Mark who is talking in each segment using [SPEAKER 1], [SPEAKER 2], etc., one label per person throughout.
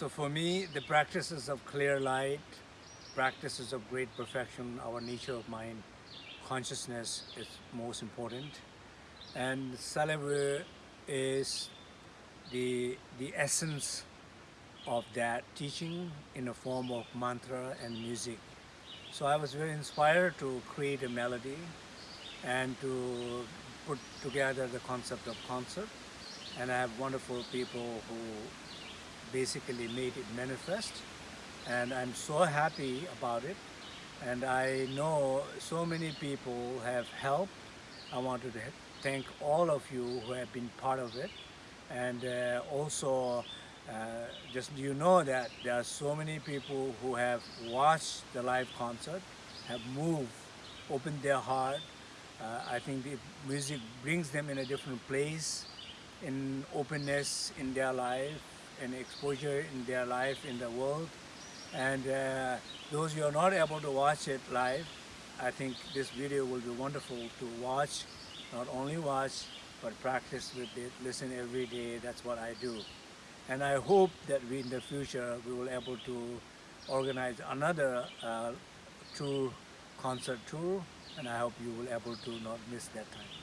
[SPEAKER 1] So for me, the practices of clear light, practices of great perfection, our nature of mind, consciousness is most important. And Salve is the, the essence of that teaching in the form of mantra and music. So I was very inspired to create a melody and to put together the concept of concert. And I have wonderful people who basically made it manifest. And I'm so happy about it. And I know so many people have helped. I want to thank all of you who have been part of it. And uh, also, uh, just you know that there are so many people who have watched the live concert, have moved, opened their heart. Uh, I think the music brings them in a different place, in openness in their life, and exposure in their life in the world. And uh, those who are not able to watch it live, I think this video will be wonderful to watch, not only watch, but practice with it, listen every day, that's what I do. And I hope that we in the future, we will able to organize another uh, tour, concert tour, and I hope you will able to not miss that time.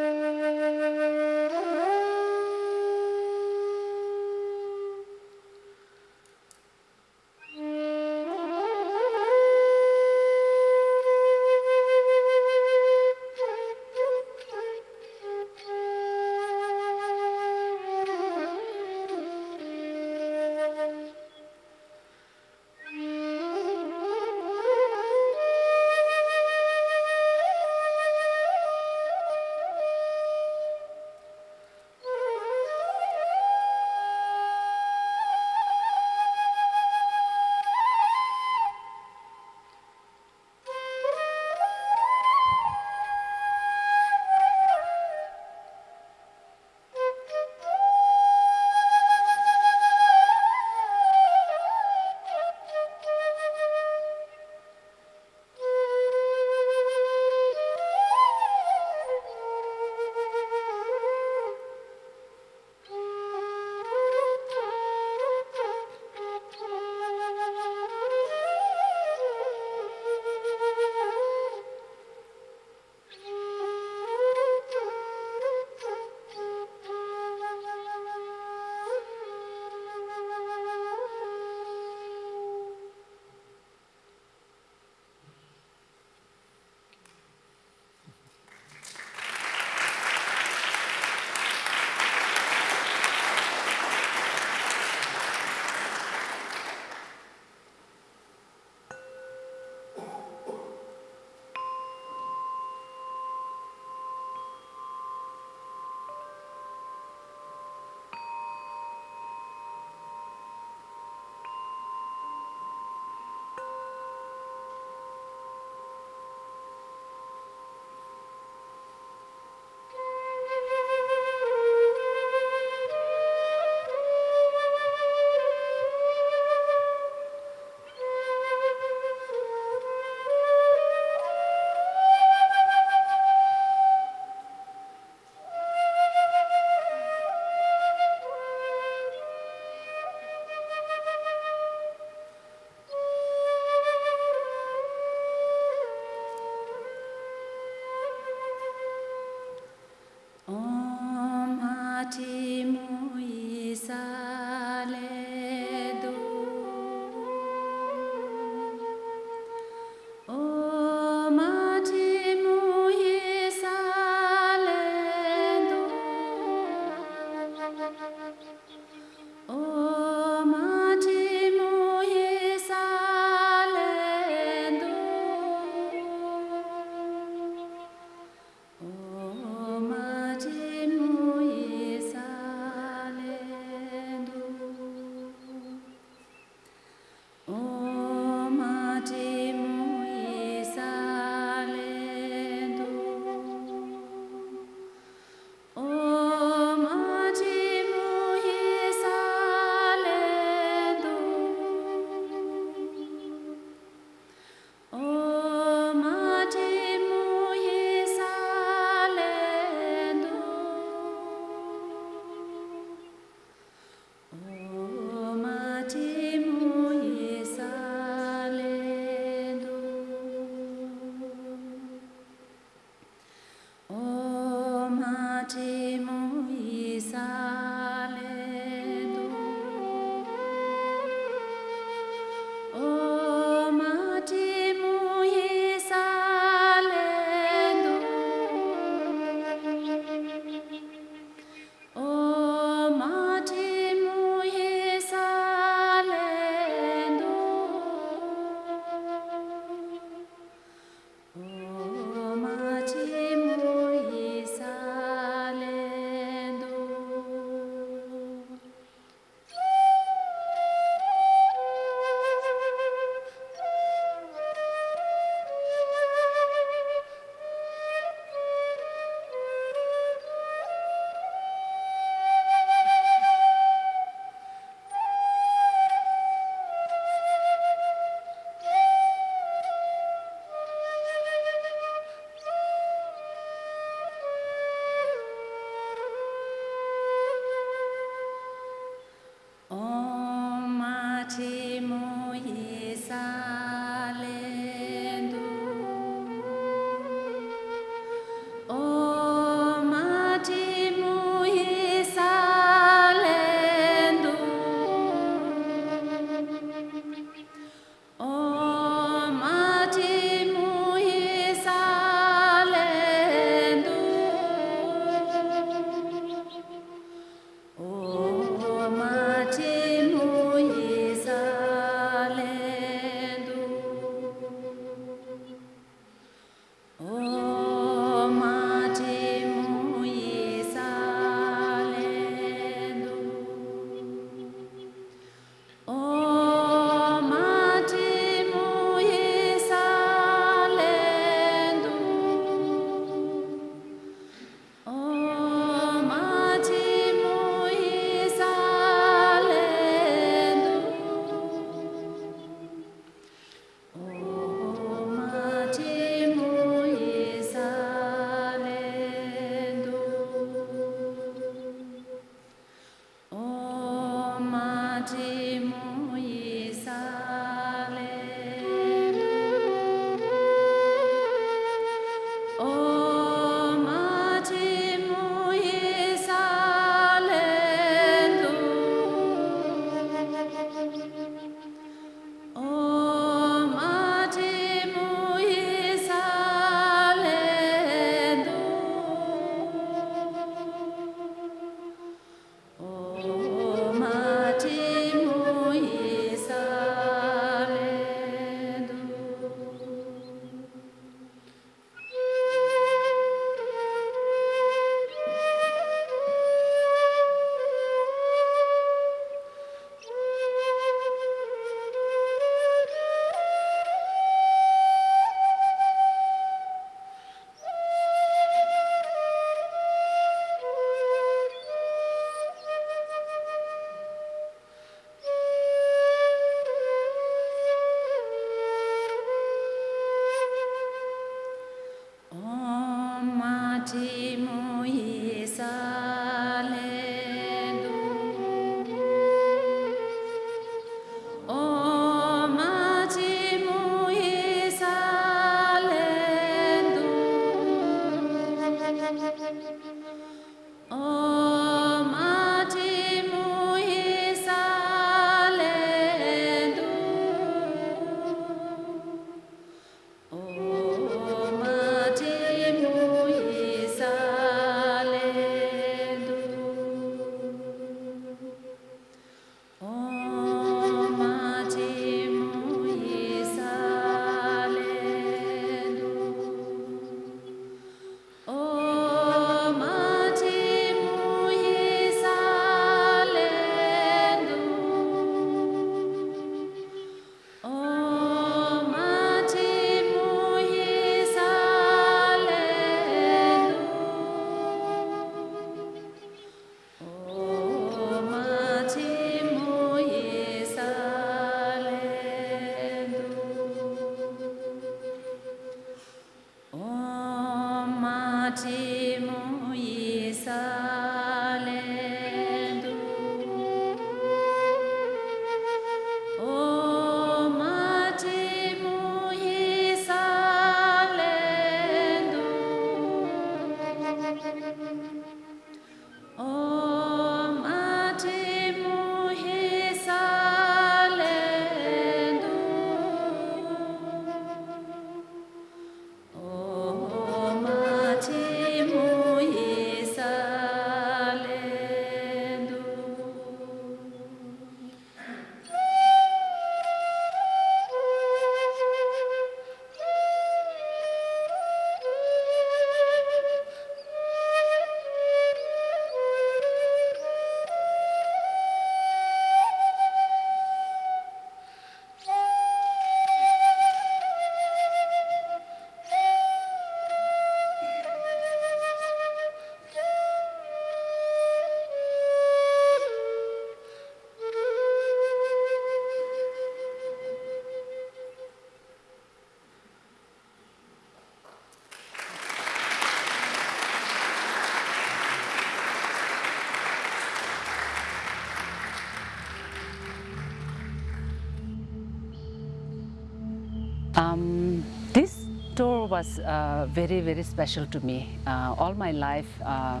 [SPEAKER 2] Was uh, very, very special to me. Uh, all my life, uh,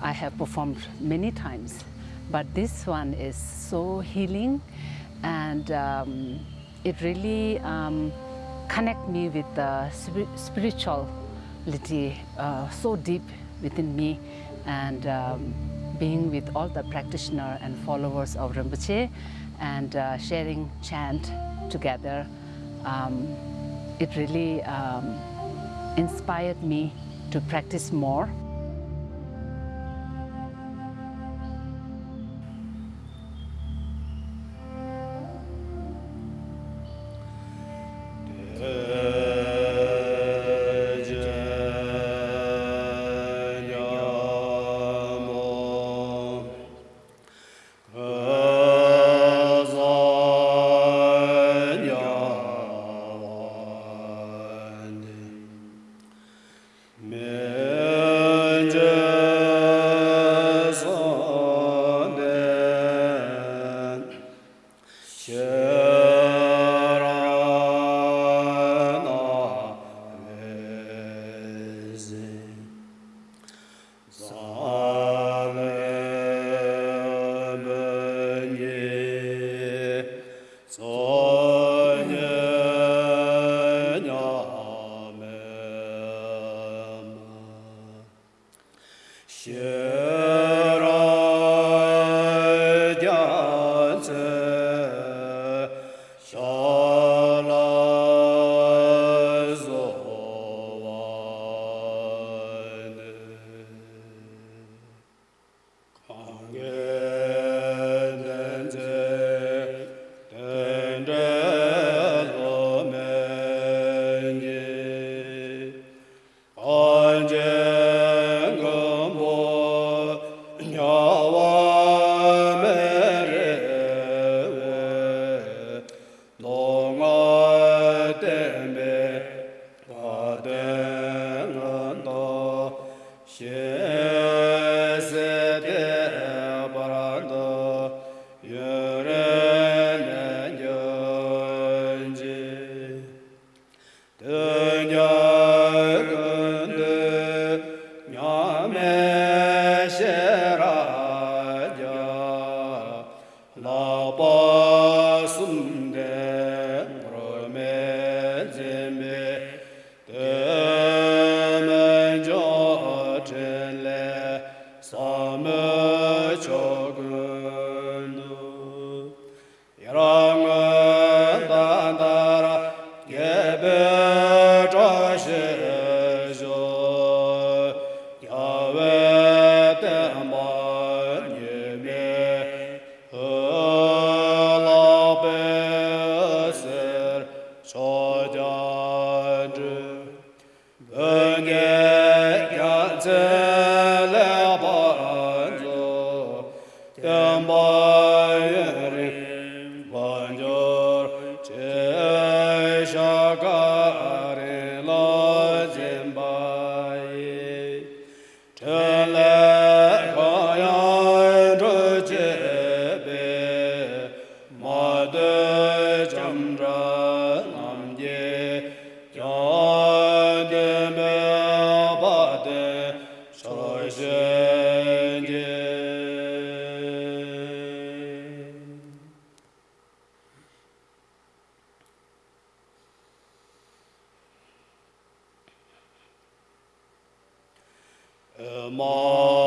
[SPEAKER 2] I have performed many times, but this one is so healing, and um, it really um, connect me with the spiri- spirituality uh, so deep within me, and um, being with all the practitioner and followers of Rinpoche, and uh, sharing chant together um, it really um, inspired me to practice more. Oh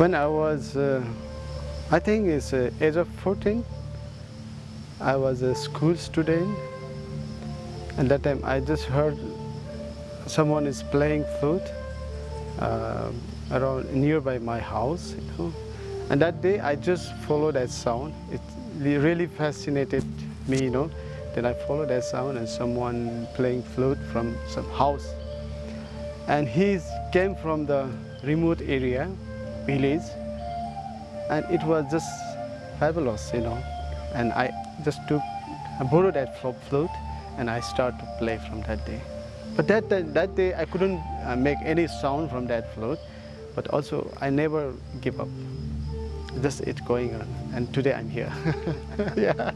[SPEAKER 3] When I was, uh, I think it's uh, age of 14, I was a school student. And that time I just heard someone is playing flute uh, around nearby my house. You know. And that day I just followed that sound. It really fascinated me, you know. Then I followed that sound and someone playing flute from some house. And he came from the remote area, village, and it was just fabulous, you know. And I just took, I borrowed that flute, and I started to play from that day. But that that, that day I couldn't uh, make any sound from that flute, but also I never give up. Just it going on, and today I'm here. yeah.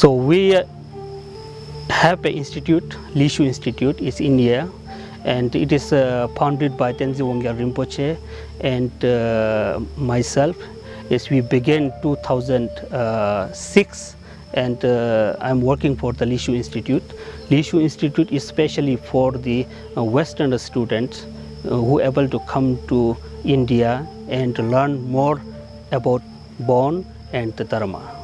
[SPEAKER 4] So we have an institute, Lishu Institute, is in India, and it is uh, founded by Tenzin Wangyal Rinpoche and uh, myself. Yes, we began 2006, and uh, I'm working for the Lishu Institute. Lishu Institute is specially for the uh, Western students uh, who able to come to India and learn more about Bon and the Dharma.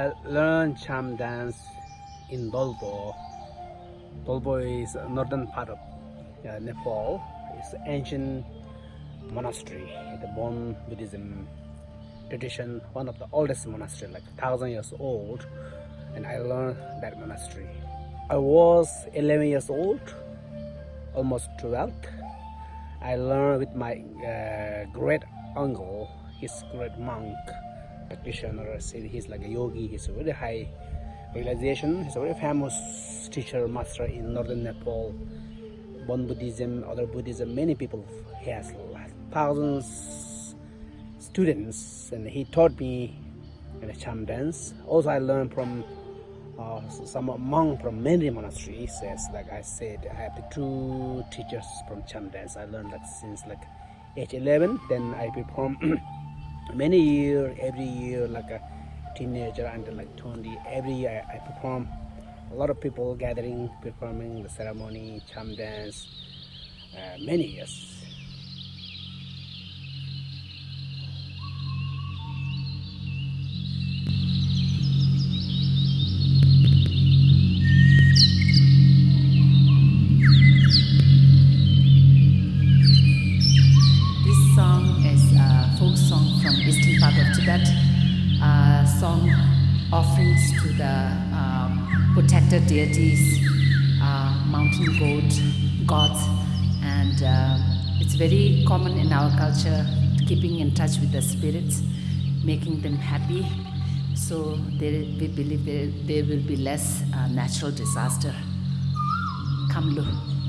[SPEAKER 5] I learned cham dance in Dolpo. Dolpo is northern part of uh, Nepal. It's an ancient monastery, the Bon Buddhism tradition, one of the oldest monastery, like thousand years old. And I learned that monastery. I was 11 years old, almost 12. I learned with my uh, great uncle, his great monk practitioner. He's like a yogi. He's a very high realization. He's a very famous teacher, master in northern Nepal. Bon Buddhism, other Buddhism. Many people he has thousands students, and he taught me in a cham dance. Also, I learned from uh, some monk from many monasteries. Says like I said, I have two teachers from cham dance. I learned that since like age 11. Then I perform many year every year like a teenager until like 20 every year I, I perform. A lot of people gathering performing the ceremony cham dance uh, many years
[SPEAKER 2] common in our culture, keeping in touch with the spirits, making them happy. So there, we believe there, there will be less uh, natural disaster. Kamlu.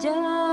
[SPEAKER 6] Just